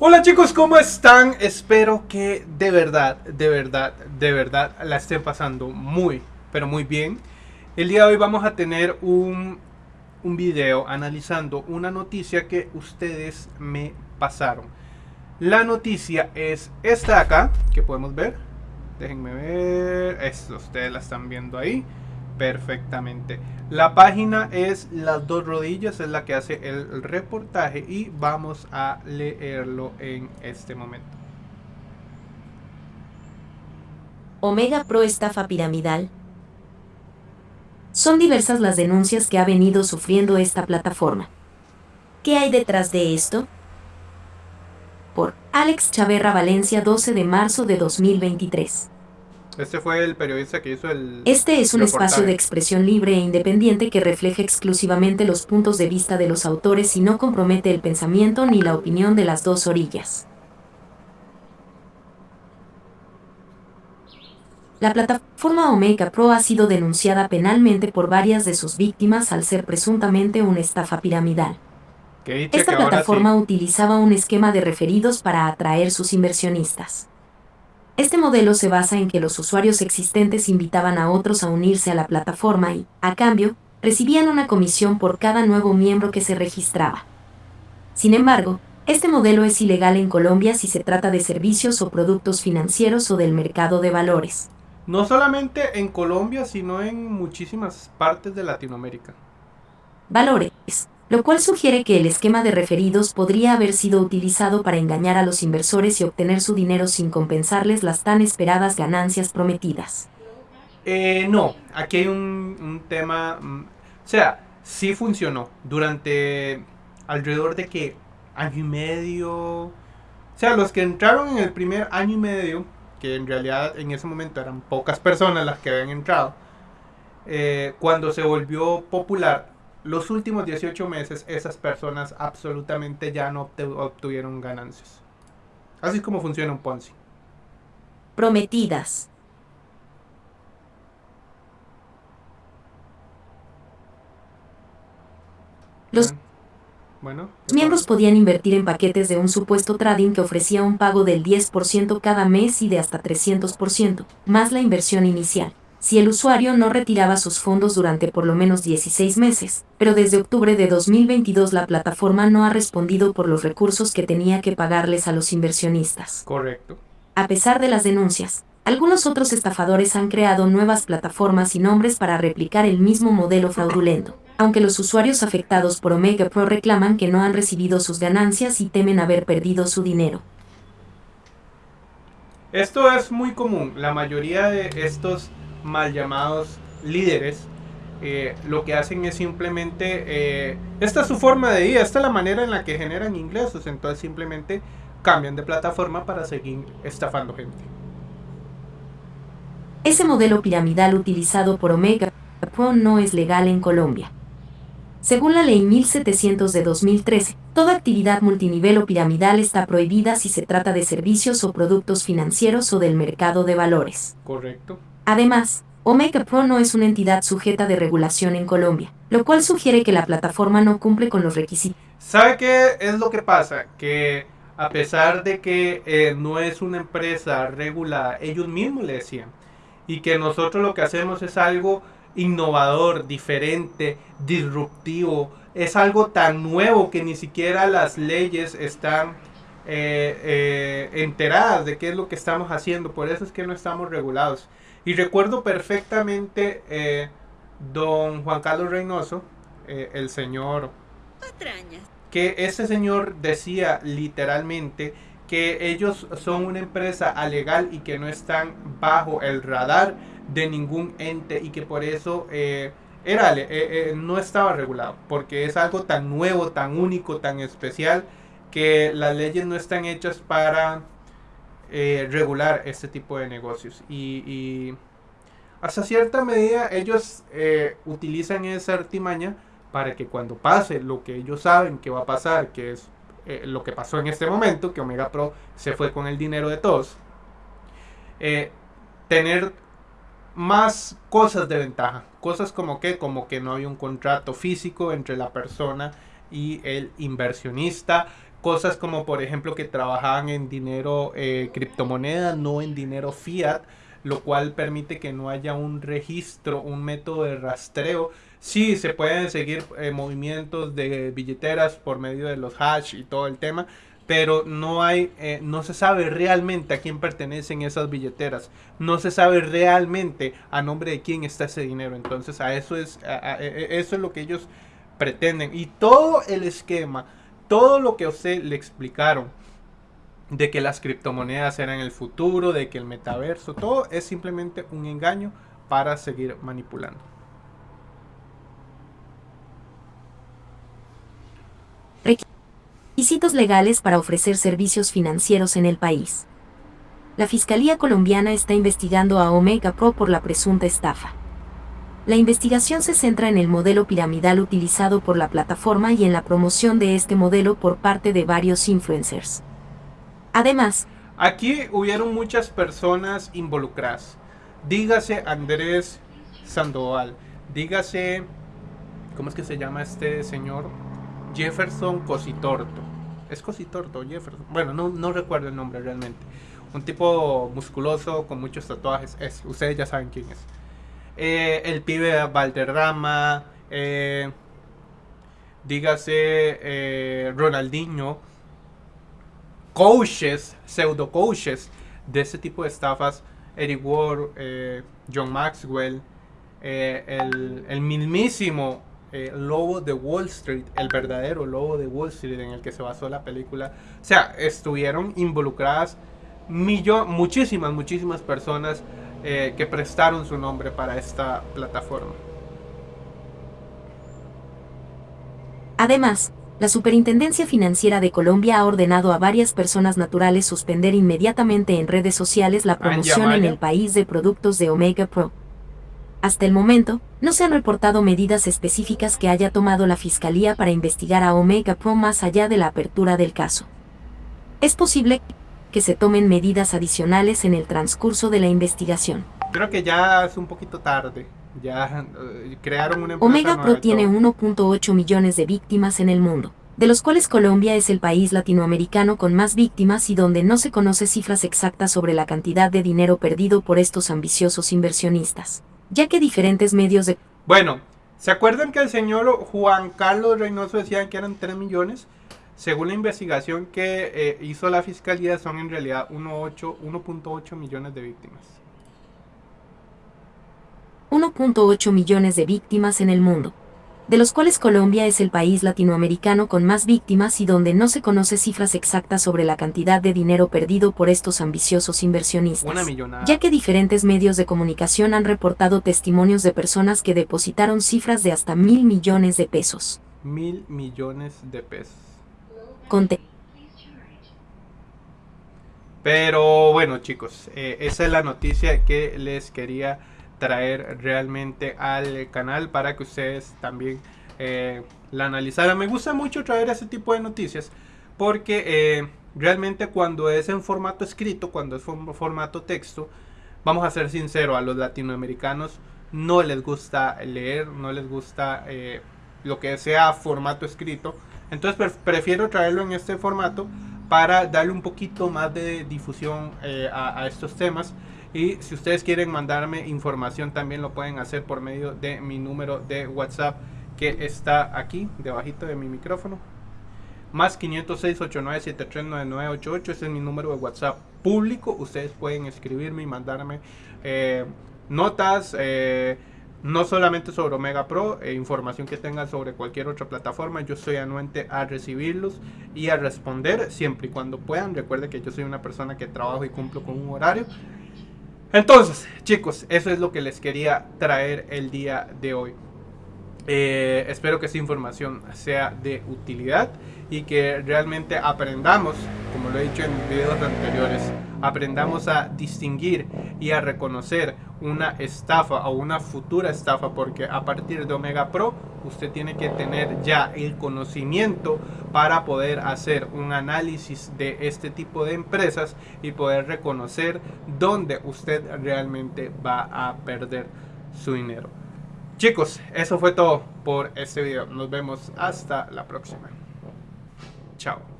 Hola chicos, ¿cómo están? Espero que de verdad, de verdad, de verdad la estén pasando muy, pero muy bien. El día de hoy vamos a tener un, un video analizando una noticia que ustedes me pasaron. La noticia es esta acá, que podemos ver. Déjenme ver. Esto, ustedes la están viendo ahí perfectamente. La página es Las Dos Rodillas, es la que hace el reportaje y vamos a leerlo en este momento. Omega Pro estafa piramidal. Son diversas las denuncias que ha venido sufriendo esta plataforma. ¿Qué hay detrás de esto? Por Alex Chaverra Valencia 12 de marzo de 2023. Este fue el periodista que hizo el... Este es un reportaje. espacio de expresión libre e independiente que refleja exclusivamente los puntos de vista de los autores y no compromete el pensamiento ni la opinión de las dos orillas. La plataforma Omega Pro ha sido denunciada penalmente por varias de sus víctimas al ser presuntamente una estafa piramidal. Esta plataforma sí. utilizaba un esquema de referidos para atraer sus inversionistas. Este modelo se basa en que los usuarios existentes invitaban a otros a unirse a la plataforma y, a cambio, recibían una comisión por cada nuevo miembro que se registraba. Sin embargo, este modelo es ilegal en Colombia si se trata de servicios o productos financieros o del mercado de valores. No solamente en Colombia, sino en muchísimas partes de Latinoamérica. valores, lo cual sugiere que el esquema de referidos podría haber sido utilizado para engañar a los inversores y obtener su dinero sin compensarles las tan esperadas ganancias prometidas. Eh, no, aquí hay un, tema... mm, O sea, sí funcionó durante alrededor de que año y medio... O sea, los que entraron en el primer año y medio, que en realidad en ese momento eran pocas personas las que habían entrado, eh, cuando se volvió popular, los últimos 18 meses esas personas absolutamente ya no obtuvieron ganancias. Así es como funciona un Ponzi. Prometidas. Los Bueno. miembros podían invertir en paquetes de un supuesto trading que ofrecía un pago del 10% cada mes y de hasta 300%, más la inversión inicial, si el usuario no retiraba sus fondos durante por lo menos 16 meses. Pero desde octubre de 2022 la plataforma no ha respondido por los recursos que tenía que pagarles a los inversionistas. Correcto. A pesar de las denuncias, algunos otros estafadores han creado nuevas plataformas y nombres para replicar el mismo modelo fraudulento, aunque los usuarios afectados por Omega Pro reclaman que no han recibido sus ganancias y temen haber perdido su dinero. Esto es muy común. La mayoría de estos mal llamados líderes eh, lo que hacen es simplemente... eh, esta es su forma de vida, esta es la manera en la que generan ingresos. Entonces simplemente cambian de plataforma para seguir estafando gente. Ese modelo piramidal utilizado por Omega no es legal en Colombia. Según la Ley 1700 de 2013, toda actividad multinivel o piramidal está prohibida si se trata de servicios o productos financieros o del mercado de valores. Correcto. Además, Omega Pro no es una entidad sujeta de regulación en Colombia, lo cual sugiere que la plataforma no cumple con los requisitos. ¿Sabe qué es lo que pasa? Que a pesar de que eh, no es una empresa regulada, ellos mismos le decían. Y que nosotros lo que hacemos es algo innovador, diferente, disruptivo. Es algo tan nuevo que ni siquiera las leyes están eh, eh, enteradas de qué es lo que estamos haciendo. Por eso es que no estamos regulados. Y recuerdo perfectamente eh, don Juan Carlos Reynoso, eh, el señor patrañas. que ese señor decía literalmente que ellos son una empresa alegal y que no están bajo el radar de ningún ente y que por eso era, no estaba regulado, porque es algo tan nuevo, tan único, tan especial, que las leyes no están hechas para eh, regular este tipo de negocios. Y, hasta cierta medida ellos eh, utilizan esa artimaña para que cuando pase lo que ellos saben que va a pasar, que es eh, lo que pasó en este momento, que Omega Pro se fue con el dinero de todos, tener más cosas de ventaja. Cosas como que, como que no hay un contrato físico entre la persona y el inversionista, cosas como por ejemplo que trabajaban en dinero eh, criptomoneda, no en dinero fiat, lo cual permite que no haya un registro, un método de rastreo. Sí, se pueden seguir eh, movimientos de billeteras por medio de los hash y todo el tema, pero no hay, eh, no se sabe realmente a quién pertenecen esas billeteras, no se sabe realmente a nombre de quién está ese dinero. Entonces a eso es, e, e, eso es lo que ellos pretenden y todo el esquema, todo lo que a usted le explicaron de que las criptomonedas eran el futuro, de que el metaverso, todo es simplemente un engaño para seguir manipulando. Requisitos legales para ofrecer servicios financieros en el país. La Fiscalía colombiana está investigando a Omega Pro por la presunta estafa. La investigación se centra en el modelo piramidal utilizado por la plataforma y en la promoción de este modelo por parte de varios influencers. Además, aquí hubieron muchas personas involucradas. Dígase Andrés Sandoval, dígase, ¿cómo es que se llama este señor? Jefferson Cositorto. Es Cositorto, Jefferson. Bueno, no, recuerdo el nombre realmente. Un tipo musculoso con muchos tatuajes. Es, ustedes ya saben quién es. Eh, el pibe Valderrama. Eh, dígase eh, Ronaldinho coaches, pseudo coaches de ese tipo de estafas, Eric Ward, eh, John Maxwell, el, mismísimo lobo de Wall Street, el verdadero lobo de Wall Street en el que se basó la película. O sea, estuvieron involucradas muchísimas, muchísimas personas que prestaron su nombre para esta plataforma. Además, la Superintendencia Financiera de Colombia ha ordenado a varias personas naturales suspender inmediatamente en redes sociales la promoción en el país de productos de Omega Pro. Hasta el momento, no se han reportado medidas específicas que haya tomado la Fiscalía para investigar a Omega Pro más allá de la apertura del caso. Es posible que se tomen medidas adicionales en el transcurso de la investigación. Creo que ya es un poquito tarde. Ya eh, crearon una Omega Pro tiene 1.8 millones de víctimas en el mundo, de los cuales Colombia es el país latinoamericano con más víctimas y donde no se conoce cifras exactas sobre la cantidad de dinero perdido por estos ambiciosos inversionistas, ya que diferentes medios de... Bueno, ¿se acuerdan que el señor Juan Carlos Reynoso decía que eran 3 millones? Según la investigación que eh, hizo la fiscalía, son en realidad 1.8 millones de víctimas. 1.8 millones de víctimas en el mundo, de los cuales Colombia es el país latinoamericano con más víctimas y donde no se conoce cifras exactas sobre la cantidad de dinero perdido por estos ambiciosos inversionistas, ya que diferentes medios de comunicación han reportado testimonios de personas que depositaron cifras de hasta mil millones de pesos. Mil millones de pesos. Pero bueno chicos, eh, esa es la noticia que les quería traer realmente al canal para que ustedes también eh, la analizaran. Me gusta mucho traer ese tipo de noticias porque eh, realmente cuando es en formato escrito, cuando es formato texto, vamos a ser sinceros, a los latinoamericanos no les gusta leer, no les gusta lo que sea formato escrito. Entonces prefiero traerlo en este formato para darle un poquito más de difusión a estos temas. Y si ustedes quieren mandarme información también lo pueden hacer por medio de mi número de WhatsApp que está aquí debajito de mi micrófono. Más 506 8973 Ese es mi número de WhatsApp público. Ustedes pueden escribirme y mandarme eh, notas. Eh, no solamente sobre Omega Pro, e información que tengan sobre cualquier otra plataforma, yo soy anuente a recibirlos y a responder siempre y cuando puedan. Recuerde que yo soy una persona que trabajo y cumplo con un horario entonces, chicos, eso es lo que les quería traer el día de hoy. Eh, espero que esta información sea de utilidad y que realmente aprendamos, como lo he dicho en videos anteriores, aprendamos a distinguir y a reconocer una estafa o una futura estafa porque a partir de Omega Pro usted tiene que tener ya el conocimiento para poder hacer un análisis de este tipo de empresas y poder reconocer dónde usted realmente va a perder su dinero. Chicos, eso fue todo por este video. Nos vemos hasta la próxima. Chao.